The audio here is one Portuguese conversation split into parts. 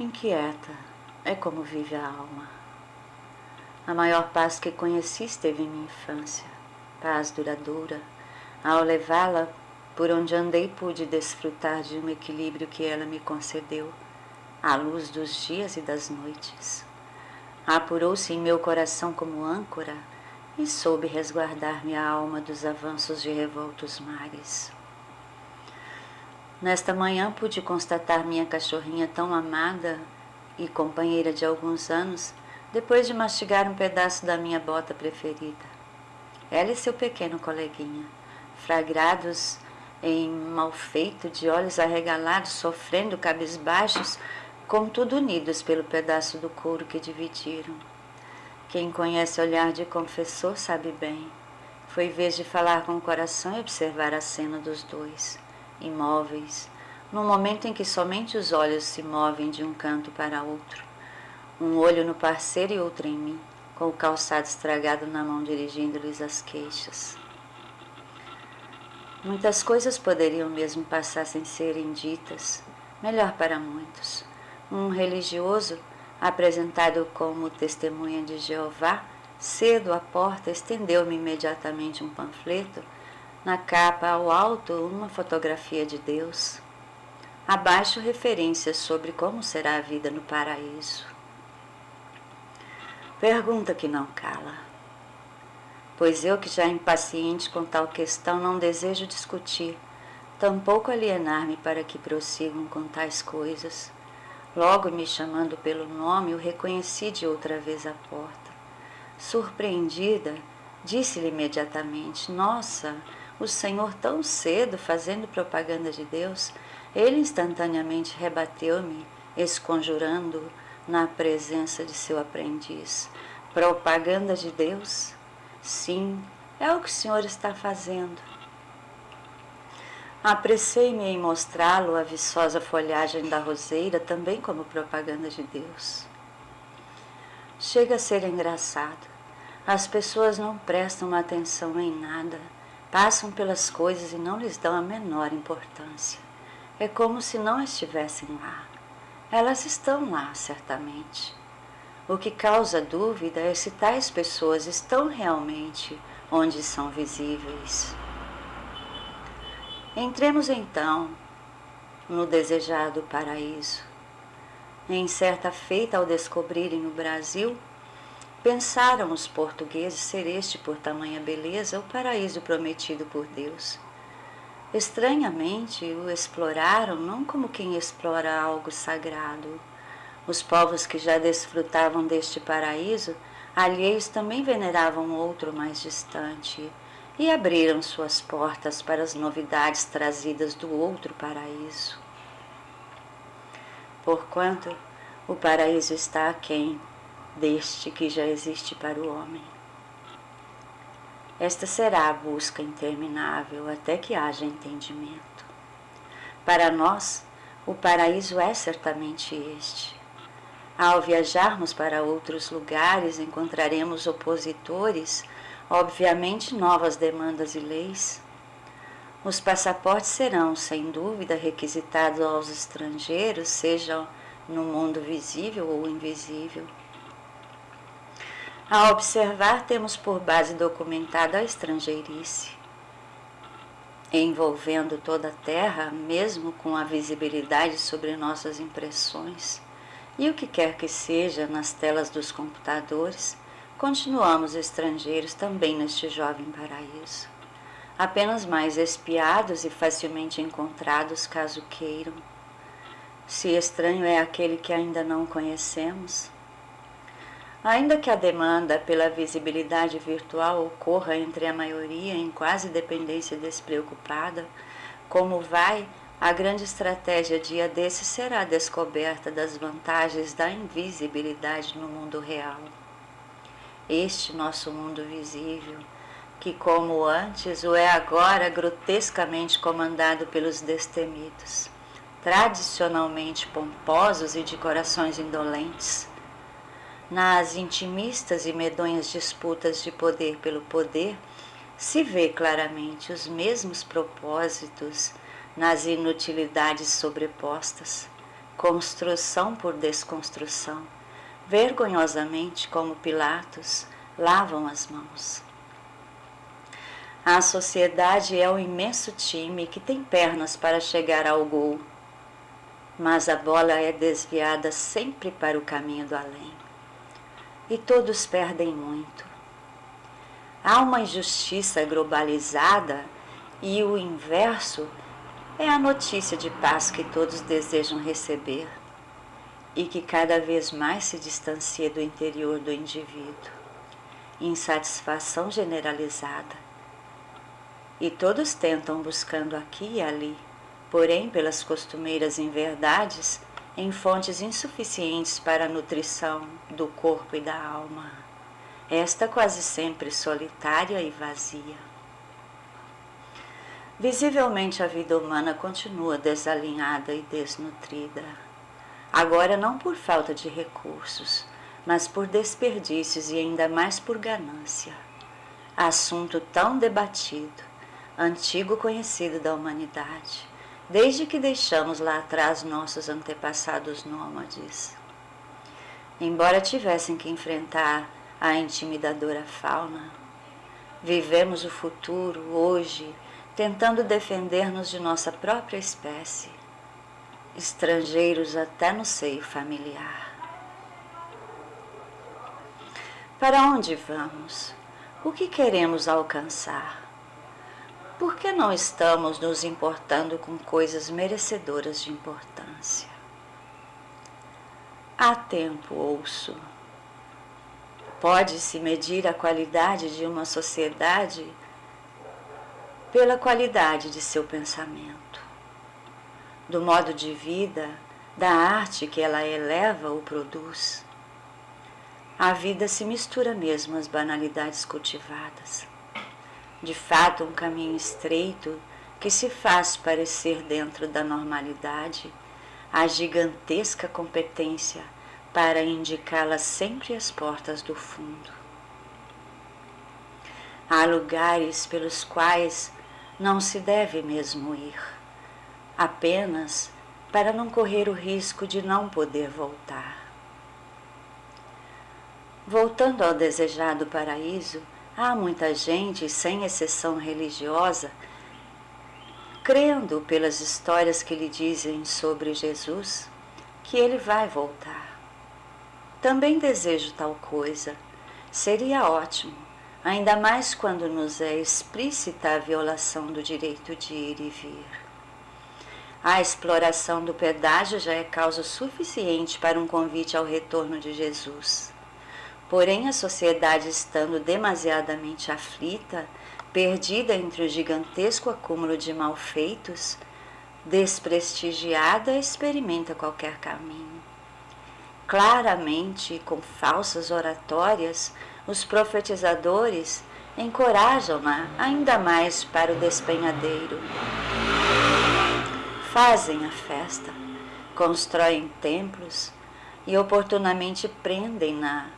Inquieta é como vive a alma. A maior paz que conheci esteve em minha infância, paz duradoura. Ao levá-la por onde andei, pude desfrutar de um equilíbrio que ela me concedeu, à luz dos dias e das noites. Apurou-se em meu coração como âncora e soube resguardar minha alma dos avanços de revoltos mares. Nesta manhã pude constatar minha cachorrinha tão amada e companheira de alguns anos, depois de mastigar um pedaço da minha bota preferida. Ela e seu pequeno coleguinha, flagrados em malfeito, de olhos arregalados, sofrendo cabisbaixos, contudo unidos pelo pedaço do couro que dividiram. Quem conhece o olhar de confessor sabe bem. Foi vez de falar com o coração e observar a cena dos dois imóveis, no momento em que somente os olhos se movem de um canto para outro, um olho no parceiro e outro em mim, com o calçado estragado na mão dirigindo-lhes as queixas. Muitas coisas poderiam mesmo passar sem serem ditas, melhor para muitos. Um religioso, apresentado como testemunha de Jeová, cedo à porta estendeu-me imediatamente um panfleto na capa, ao alto, uma fotografia de Deus. Abaixo, referências sobre como será a vida no paraíso. Pergunta que não cala. Pois eu, que já impaciente com tal questão, não desejo discutir, tampouco alienar-me para que prossigam com tais coisas. Logo me chamando pelo nome, o reconheci de outra vez à porta. Surpreendida, disse-lhe imediatamente: Nossa, o Senhor tão cedo fazendo propaganda de Deus, ele instantaneamente rebateu-me, esconjurando na presença de seu aprendiz. Propaganda de Deus? Sim, é o que o Senhor está fazendo. Apressei-me em mostrá-lo a viçosa folhagem da roseira, também como propaganda de Deus. Chega a ser engraçado. As pessoas não prestam atenção em nada Passam pelas coisas e não lhes dão a menor importância. É como se não estivessem lá. Elas estão lá, certamente. O que causa dúvida é se tais pessoas estão realmente onde são visíveis. Entremos então no desejado paraíso. Em certa feita, ao descobrirem o Brasil, Pensaram os portugueses ser este, por tamanha beleza, o paraíso prometido por Deus. Estranhamente o exploraram não como quem explora algo sagrado. Os povos que já desfrutavam deste paraíso, alheios também veneravam outro mais distante e abriram suas portas para as novidades trazidas do outro paraíso. Porquanto o paraíso está aquém deste que já existe para o homem. Esta será a busca interminável até que haja entendimento. Para nós, o paraíso é certamente este. Ao viajarmos para outros lugares, encontraremos opositores, obviamente novas demandas e leis. Os passaportes serão, sem dúvida, requisitados aos estrangeiros, seja no mundo visível ou invisível. A observar, temos por base documentada a estrangeirice, envolvendo toda a Terra, mesmo com a visibilidade sobre nossas impressões, e o que quer que seja nas telas dos computadores, continuamos estrangeiros também neste jovem paraíso, apenas mais espiados e facilmente encontrados caso queiram. Se estranho é aquele que ainda não conhecemos, Ainda que a demanda pela visibilidade virtual ocorra entre a maioria em quase dependência despreocupada, como vai, a grande estratégia dia desse será a descoberta das vantagens da invisibilidade no mundo real. Este nosso mundo visível, que como antes o é agora grotescamente comandado pelos destemidos, tradicionalmente pomposos e de corações indolentes, nas intimistas e medonhas disputas de poder pelo poder, se vê claramente os mesmos propósitos nas inutilidades sobrepostas, construção por desconstrução, vergonhosamente como Pilatos lavam as mãos. A sociedade é um imenso time que tem pernas para chegar ao gol, mas a bola é desviada sempre para o caminho do além. E todos perdem muito. Há uma injustiça globalizada e o inverso é a notícia de paz que todos desejam receber e que cada vez mais se distancia do interior do indivíduo. Insatisfação generalizada e todos tentam buscando aqui e ali, porém pelas costumeiras inverdades, em fontes insuficientes para a nutrição do corpo e da alma, esta quase sempre solitária e vazia. Visivelmente a vida humana continua desalinhada e desnutrida. Agora não por falta de recursos, mas por desperdícios e ainda mais por ganância. Assunto tão debatido, antigo conhecido da humanidade, desde que deixamos lá atrás nossos antepassados nômades. Embora tivessem que enfrentar a intimidadora fauna, vivemos o futuro hoje tentando defender-nos de nossa própria espécie, estrangeiros até no seio familiar. Para onde vamos? O que queremos alcançar? Por que não estamos nos importando com coisas merecedoras de importância? Há tempo, ouço. Pode-se medir a qualidade de uma sociedade pela qualidade de seu pensamento, do modo de vida, da arte que ela eleva ou produz. A vida se mistura mesmo às banalidades cultivadas de fato um caminho estreito que se faz parecer dentro da normalidade a gigantesca competência para indicá-la sempre às portas do fundo. Há lugares pelos quais não se deve mesmo ir, apenas para não correr o risco de não poder voltar. Voltando ao desejado paraíso, Há muita gente, sem exceção religiosa, crendo pelas histórias que lhe dizem sobre Jesus, que ele vai voltar. Também desejo tal coisa. Seria ótimo, ainda mais quando nos é explícita a violação do direito de ir e vir. A exploração do pedágio já é causa suficiente para um convite ao retorno de Jesus. Porém, a sociedade estando demasiadamente aflita, perdida entre o gigantesco acúmulo de malfeitos, desprestigiada, experimenta qualquer caminho. Claramente, com falsas oratórias, os profetizadores encorajam-na ainda mais para o despenhadeiro. Fazem a festa, constroem templos e oportunamente prendem-na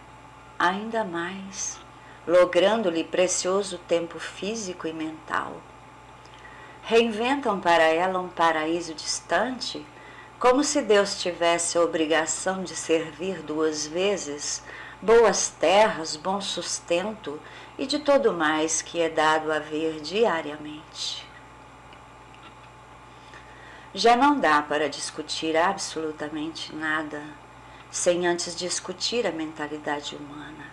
ainda mais, logrando-lhe precioso tempo físico e mental. Reinventam para ela um paraíso distante, como se Deus tivesse a obrigação de servir duas vezes boas terras, bom sustento e de todo mais que é dado a ver diariamente. Já não dá para discutir absolutamente nada sem antes discutir a mentalidade humana.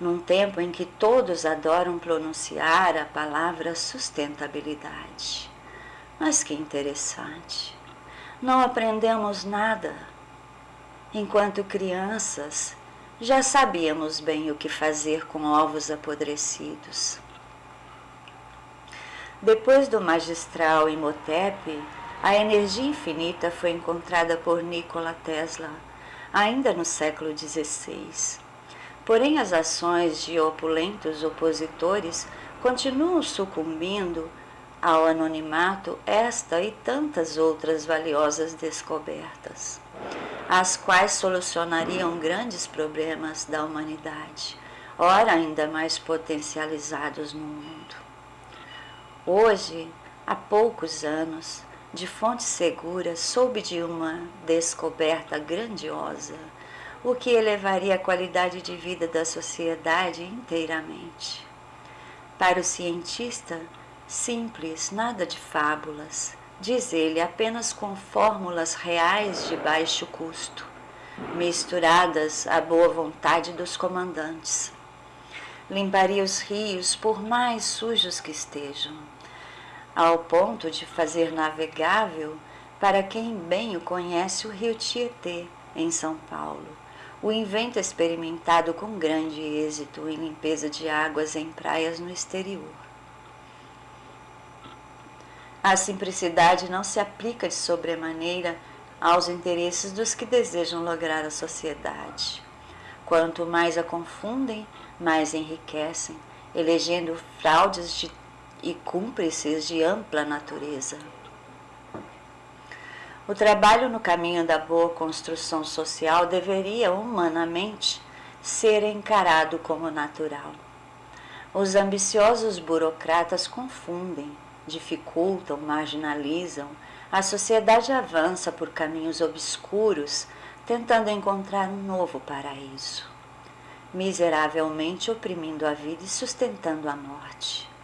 Num tempo em que todos adoram pronunciar a palavra sustentabilidade. Mas que interessante! Não aprendemos nada. Enquanto crianças, já sabíamos bem o que fazer com ovos apodrecidos. Depois do magistral Imhotep, a energia infinita foi encontrada por Nikola Tesla ainda no século XVI. Porém, as ações de opulentos opositores continuam sucumbindo ao anonimato esta e tantas outras valiosas descobertas, as quais solucionariam grandes problemas da humanidade, ora ainda mais potencializados no mundo. Hoje, há poucos anos, de fonte segura, soube de uma descoberta grandiosa, o que elevaria a qualidade de vida da sociedade inteiramente. Para o cientista, simples, nada de fábulas, diz ele, apenas com fórmulas reais de baixo custo, misturadas à boa vontade dos comandantes. Limparia os rios, por mais sujos que estejam ao ponto de fazer navegável, para quem bem o conhece, o rio Tietê, em São Paulo, o invento experimentado com grande êxito em limpeza de águas em praias no exterior. A simplicidade não se aplica de sobremaneira aos interesses dos que desejam lograr a sociedade. Quanto mais a confundem, mais enriquecem, elegendo fraudes de e cúmplices de ampla natureza. O trabalho no caminho da boa construção social deveria, humanamente, ser encarado como natural. Os ambiciosos burocratas confundem, dificultam, marginalizam, a sociedade avança por caminhos obscuros, tentando encontrar um novo paraíso, miseravelmente oprimindo a vida e sustentando a morte.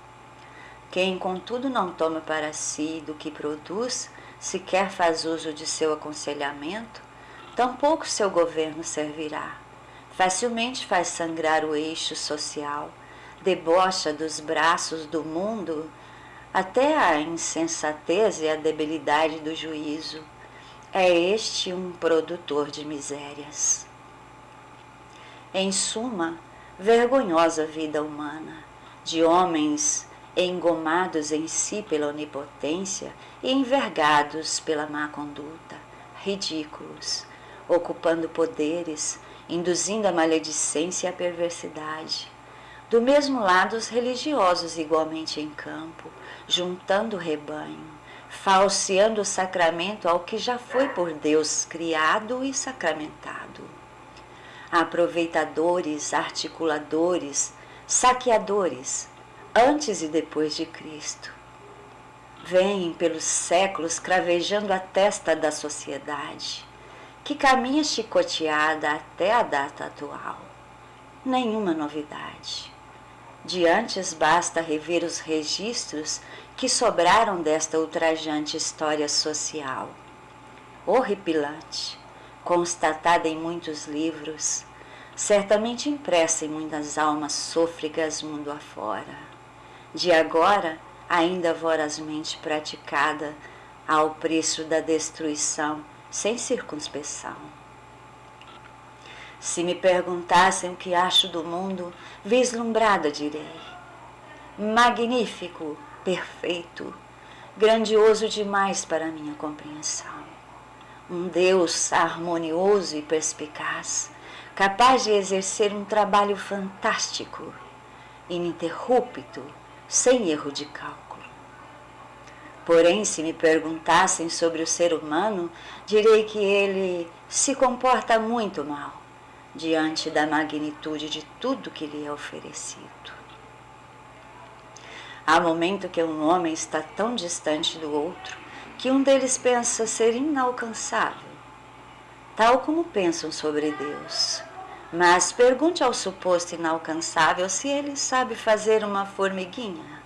Quem, contudo, não toma para si do que produz, sequer faz uso de seu aconselhamento, tampouco seu governo servirá. Facilmente faz sangrar o eixo social, debocha dos braços do mundo até a insensatez e a debilidade do juízo. É este um produtor de misérias. Em suma, vergonhosa vida humana, de homens engomados em si pela onipotência e envergados pela má conduta, ridículos, ocupando poderes, induzindo a maledicência e a perversidade. Do mesmo lado, os religiosos igualmente em campo, juntando o rebanho, falseando o sacramento ao que já foi por Deus criado e sacramentado. Aproveitadores, articuladores, saqueadores, antes e depois de Cristo. Vêm pelos séculos cravejando a testa da sociedade, que caminha chicoteada até a data atual. Nenhuma novidade. De antes basta rever os registros que sobraram desta ultrajante história social. Horripilante, constatada em muitos livros, certamente impressa em muitas almas sôfregas mundo afora de agora ainda vorazmente praticada ao preço da destruição sem circunspeção. Se me perguntassem o que acho do mundo, vislumbrada direi: magnífico, perfeito, grandioso demais para minha compreensão. Um Deus harmonioso e perspicaz, capaz de exercer um trabalho fantástico, ininterrupto sem erro de cálculo. Porém, se me perguntassem sobre o ser humano, direi que ele se comporta muito mal diante da magnitude de tudo que lhe é oferecido. Há momento que um homem está tão distante do outro que um deles pensa ser inalcançável, tal como pensam sobre Deus. Mas pergunte ao suposto inalcançável se ele sabe fazer uma formiguinha.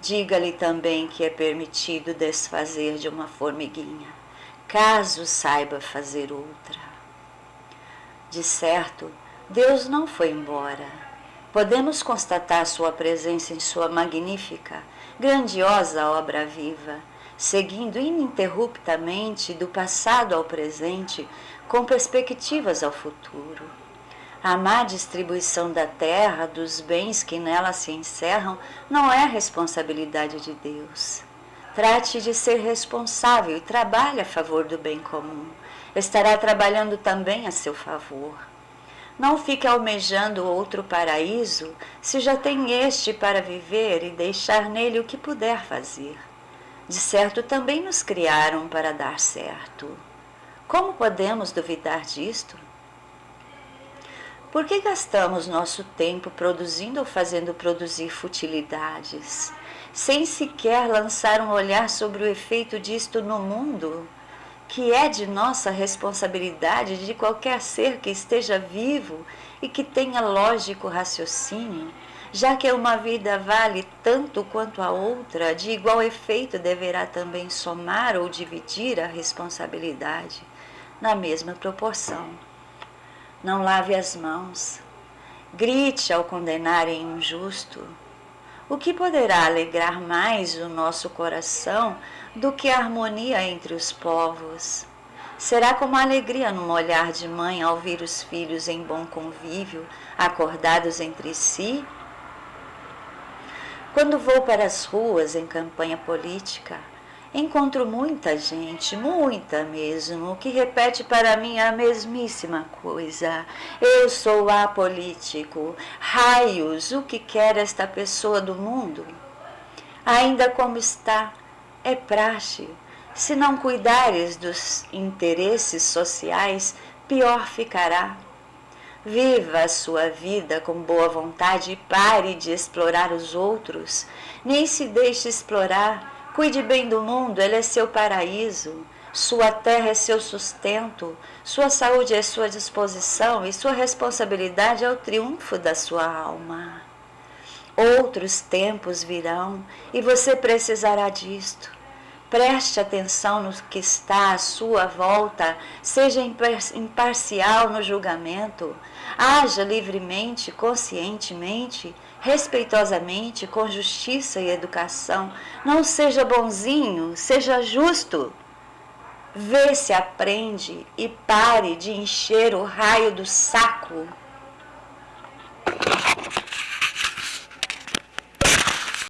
Diga-lhe também que é permitido desfazer de uma formiguinha, caso saiba fazer outra. De certo, Deus não foi embora. Podemos constatar sua presença em sua magnífica, grandiosa obra viva, seguindo ininterruptamente do passado ao presente com perspectivas ao futuro. A má distribuição da terra, dos bens que nela se encerram, não é responsabilidade de Deus. Trate de ser responsável e trabalhe a favor do bem comum. Estará trabalhando também a seu favor. Não fique almejando outro paraíso se já tem este para viver e deixar nele o que puder fazer. De certo, também nos criaram para dar certo. Como podemos duvidar disto? Por que gastamos nosso tempo produzindo ou fazendo produzir futilidades, sem sequer lançar um olhar sobre o efeito disto no mundo, que é de nossa responsabilidade de qualquer ser que esteja vivo e que tenha lógico raciocínio? Já que uma vida vale tanto quanto a outra, de igual efeito deverá também somar ou dividir a responsabilidade na mesma proporção. Não lave as mãos, grite ao condenarem um justo. O que poderá alegrar mais o nosso coração do que a harmonia entre os povos? Será como a alegria num olhar de mãe ao ver os filhos em bom convívio, acordados entre si quando vou para as ruas em campanha política, encontro muita gente, muita mesmo, que repete para mim a mesmíssima coisa. Eu sou apolítico. Raios, o que quer esta pessoa do mundo? Ainda como está, é praxe. Se não cuidares dos interesses sociais, pior ficará. Viva a sua vida com boa vontade e pare de explorar os outros. Nem se deixe explorar. Cuide bem do mundo, ele é seu paraíso. Sua terra é seu sustento, sua saúde é sua disposição e sua responsabilidade é o triunfo da sua alma. Outros tempos virão e você precisará disto. Preste atenção no que está à sua volta, seja imparcial no julgamento, haja livremente, conscientemente, respeitosamente, com justiça e educação. Não seja bonzinho, seja justo. Vê se aprende e pare de encher o raio do saco